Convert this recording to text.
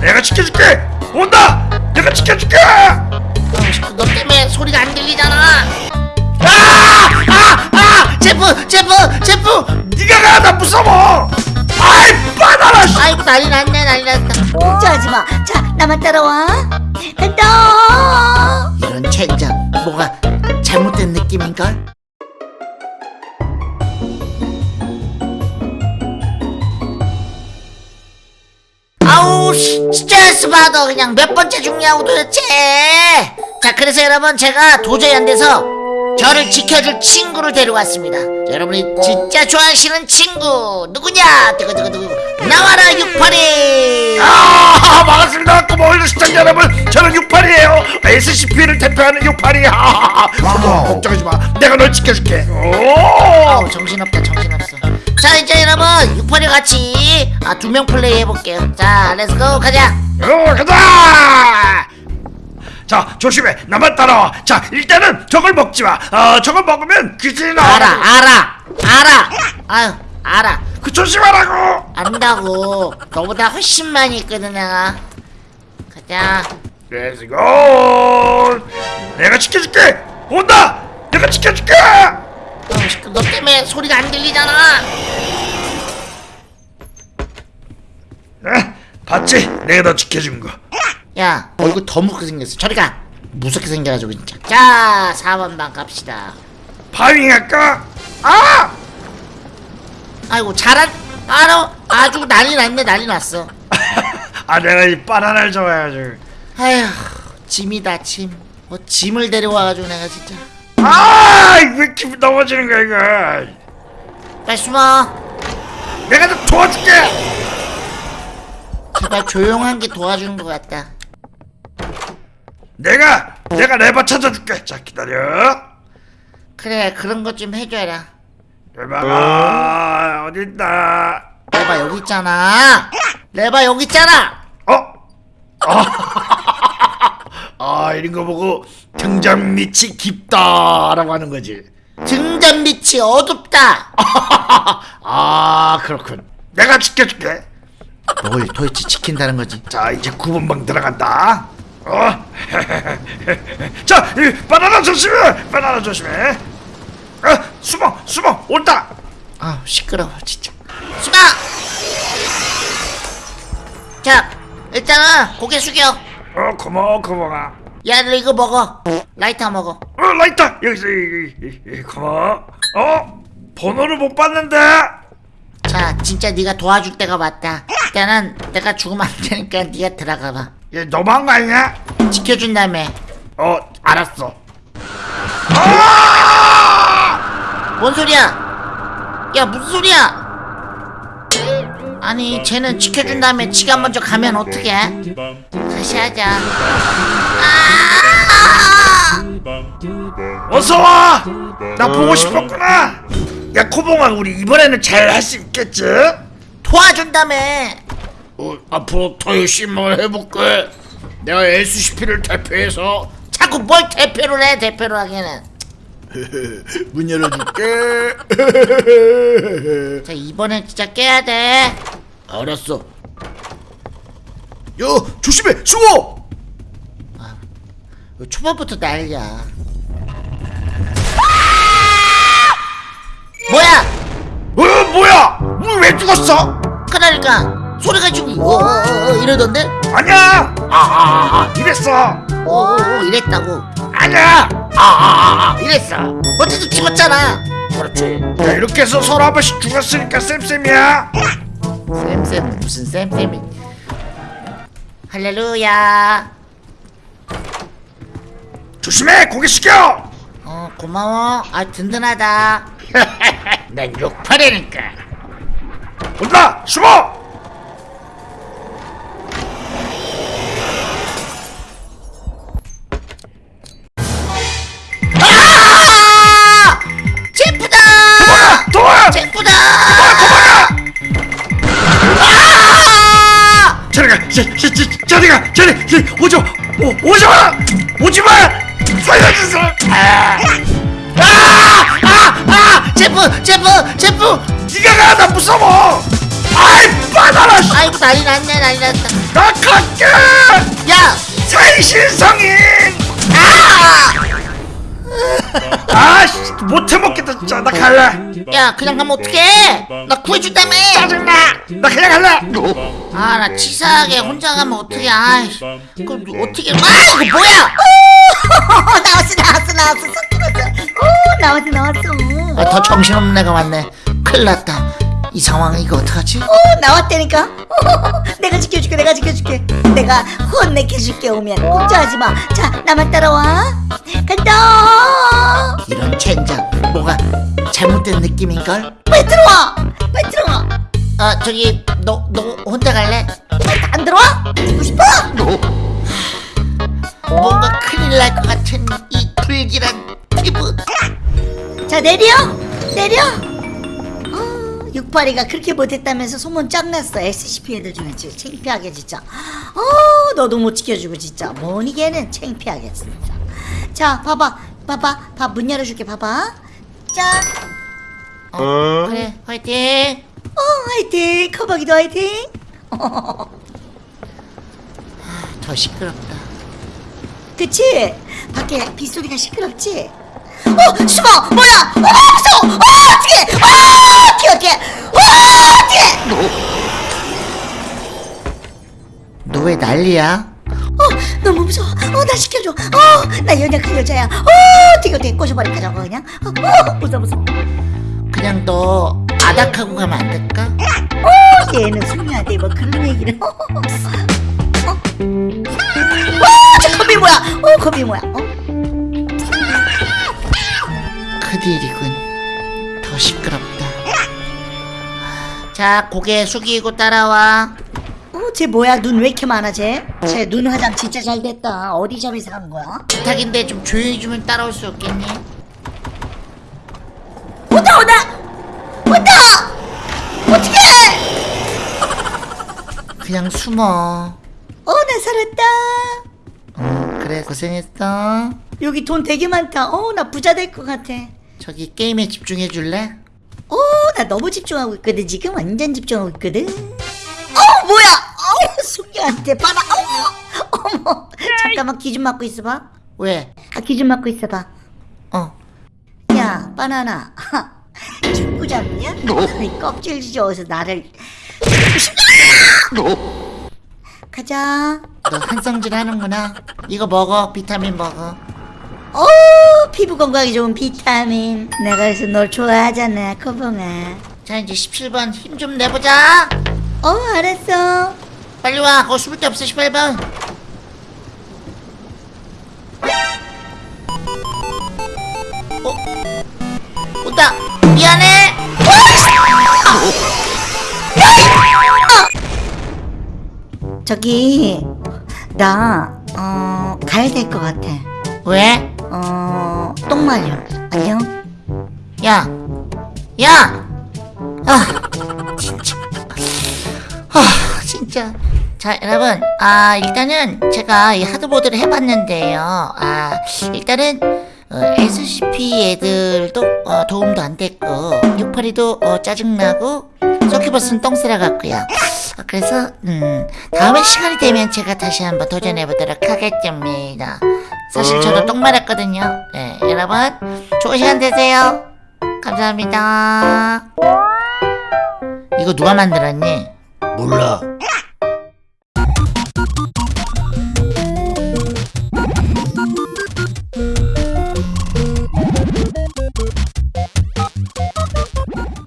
내가 지켜줄게 온다 내가 지켜줄게 너 때문에 소리가 안 들리잖아. 아! 아! 아! 제프! 제프! 제프! 네가 가 나 무서워 아이 씨. 아이고 난리 났네 난리 났다. 걱정하지 마. 자, 나만 따라와. 간다. 이런 젠장 뭐가 잘못된 느낌인걸? 스트레스 받아. 그냥 몇 번째 죽냐고 도대체. 자 그래서 여러분 제가 도저히 안 돼서 저를 지켜줄 친구를 데려왔습니다. 자, 여러분이 진짜 좋아하시는 친구 누구냐? 두구두구두구 나와라 육팔이. 아 반갑습니다. 고마워요 시청자 여러분 저는 68이에요. SCP를 대표하는 68이. 걱정하지 마. 내가 널 지켜줄게. 오. 아우 정신없다 정신없어 자 이제 여러분 육팔이 같이 아, 두 명 플레이 해볼게요 자 let's go 가자 어, 가자! 자, 조심해. 나만 따라와. 자, 일단은 저걸 먹지 마. 어, 저걸 먹으면 귀신이 나와. 알아 알아 알아 아유 알아 그 조심하라고. 안다고 너보다 훨씬 많이 있거든 내가 가자 let's go. 내가 지켜줄게. 온다. 내가 지켜줄게. 너 때문에 소리가 안 들리잖아 에? 봤지? 내가 너 지켜준 거. 야 얼굴 더 무섭게 생겼어 저리 가 무섭게 생겨가지고 진짜 자 4번 방 갑시다 파밍 할까? 아! 아이고 잘한 아너 아주 난리 났네 난리 났어 아, 내가 이 바나나를 좋아해가지고. 아휴 짐이다 짐 뭐 짐을 데려와가지고 내가 진짜 아, 왜 기분 넘어지는 거야 이거? 빨리 숨어 내가 너 도와줄게. 제발 조용한 게 도와주는 것 같다 내가 내가 레버 찾아줄게. 자, 기다려. 그래 그런 것 좀 해줘라 레바가 어디 있다. 레바 여기 있잖아 레바 여기 있잖아 어? 아, 아 이런 거 보고 등잔 밑이 깊다라고 하는 거지. 등잔 밑이 어둡다 아 그렇군. 내가 지켜줄게. 뭘 도대체 지킨다는 거지 자 이제 9번 방 들어간다. 어? 자, 이 바나나 조심해. 바나나 조심해. 어, 숨어, 숨어, 온다. 아 시끄러워 진짜 숨어 자 일단은 고개 숙여 어, 고마워, 고마워. 야 너 이거 먹어. 라이터 먹어. 어, 라이터! 이, 이, 고마워. 어, 번호를 못 봤는데. 자 진짜 네가 도와줄 때가 왔다. 일단은 내가 죽으면 안 되니까 네가 들어가봐. 얘 너무한 거 아니야? 지켜준 다음에 어, 알았어. 뭔 소리야? 야 무슨 소리야? 아니 쟤는 지켜준 다음에 지가 먼저 가면 어떡해 다시 하자 아! 어서 와. 나 보고 싶었구나. 야, 코봉아, 우리 이번에는 잘 할 수 있겠지? 도와준다며 어, 앞으로 더 열심히 해볼게. 내가 SCP를 대표해서 자꾸 뭘 대표를 해 대표를 하기는 문 열어줄게. 자 이번엔 진짜 깨야 돼 알았어. 야, 조심해, 숨어. 초반부터 난리야 뭐야 어, 뭐야? 왜 죽었어? 그러니까 소리가 지금 어, 어, 어, 이러던데 아니야. 아, 아, 아, 이랬어. 어, 어, 어, 이랬다고 아니야. 아, 아, 아, 이랬어. 어쨌든 죽었잖아 그렇지. 야, 이렇게 해서 서로 한 번씩 죽었으니까 쌤쌤이야. 쌤쌤 무슨 쌤쌤이 할렐루야 조심해, 고개 숙여. 어 고마워 아 든든하다 난 68이니까. 온다, 숨어. 저리, 저리, 오지 마, 오, 오지 마, 오지 마, 살려주세요. 아, 아! 아! 제프! 제프! 제프! 네가 가, 나 무서워. 아이 씨. 아이고 난리 났네 난리 났다 나 갈게 야 새신성인 아! 아씨 못해 먹겠다 진짜. 나 갈래. 야 그냥 가면 어떡해? 나 구해준다며. 짜증나. 나 그냥 갈래. 아 나 치사하게 혼자 가면 어떡해. 아이 그럼 어떻게 아 이거 뭐야? 나왔어 나왔어 나왔어. 오 나왔어 나왔어. 아, 더 정신없는 애가 왔네. 큰일 났다 이 상황 이거 어떡하지? 오 나왔다니까? 내가 지켜줄게 내가 지켜줄게. 내가 혼내켜줄게 오면. 걱정하지 마자 나만 따라와. 간다! 이런 젠장 뭐가 잘못된 느낌인걸? 빨리 들어와! 빨리 들어와! 아 저기 너 너 혼자 갈래? 안 들어와? 죽고 싶어? 뭔가 큰일 날 것 같은 이 불길한 피부. 자 내려! 내려 어, 육파리가 그렇게 못했다면서 소문 짱났어 SCP 애들 중에 진짜 창피하게 진짜 어 너도 못 지켜주고 진짜 뭐니 걔는 창피하게 진짜 자 봐봐 봐봐 밥 문 열어줄게 봐봐 짠 어, 그래 화이팅 어, 화이팅! 커버기도 화이팅! 더 시끄럽다 그치? 밖에 빗소리가 시끄럽지? 어, 숨어! 뭐야! 어, 무서워! 어, 어떡해! 어, 어떡해, 어떡해! 어, 어떡해! 너 왜 난리야 어, 너무 무서워. 어, 나 시켜줘. 어, 나 연약한 여자야. 어, 어떻게, 어떻게 꼬셔버릴까, 저거 그냥? 어, 어, 무서워, 무서워. 그냥 너 아닥하고 가면 안 될까 어, 얘는 숙녀한테 뭐 그런 얘기를. 어, 어, 어. 어, 저 겁이 뭐야? 어, 겁이 뭐야? 어? 큰일이군 더 시끄럽다 자 고개 숙이고 따라와 어, 쟤 뭐야? 눈 왜 이렇게 많아, 쟤? 쟤 눈 화장 진짜 잘 됐다. 어디 점에서 한 거야? 부탁인데 좀 조용히 좀 따라올 수 없겠니 온다, 온다! 온다! 어떡해! 그냥 숨어 어, 나 살았다. 어, 그래 고생했어 여기 돈 되게 많다. 어, 나 부자 될 것 같아. 저기 게임에 집중해 줄래? 어, 나 너무 집중하고 있거든. 지금 완전 집중하고 있거든. 어, 뭐야? 어, 숙녀한테 봐라. 어머, 어머. 잠깐만 귀좀 막고 있어봐. 왜? 아, 귀좀 막고 있어봐. 어 야, 바나나. 축구 잡냐? 이 껍질 지져서 나를. 가자. 너 한성질 하는구나 이거 먹어 비타민 먹어 어, 피부 건강에 좋은 비타민. 내가 그래서 널 좋아하잖아, 코봉아. 자 이제 17번 힘 좀 내보자 어, 알았어. 빨리 와 거기 숨을 데 없어 18번 어? 온다 미안해 저기, 나, 어, 가야 될 것 같아. 왜? 어, 똥 말려. 안녕? 야, 야, 아, 진짜, 아, 진짜. 자, 여러분, 아, 일단은 제가 이 하드보드를 해봤는데요. 아, 일단은 어, SCP 애들도 어, 도움도 안 됐고, 682도 어, 짜증나고, 서큐버스는 똥쓰라 같고요. 어, 그래서 음, 다음에 시간이 되면 제가 다시 한번 도전해보도록 하겠습니다. 사실 저도 똥 말했거든요. 네, 여러분, 좋은 시간 되세요. 감사합니다. 이거 누가 만들었니? 몰라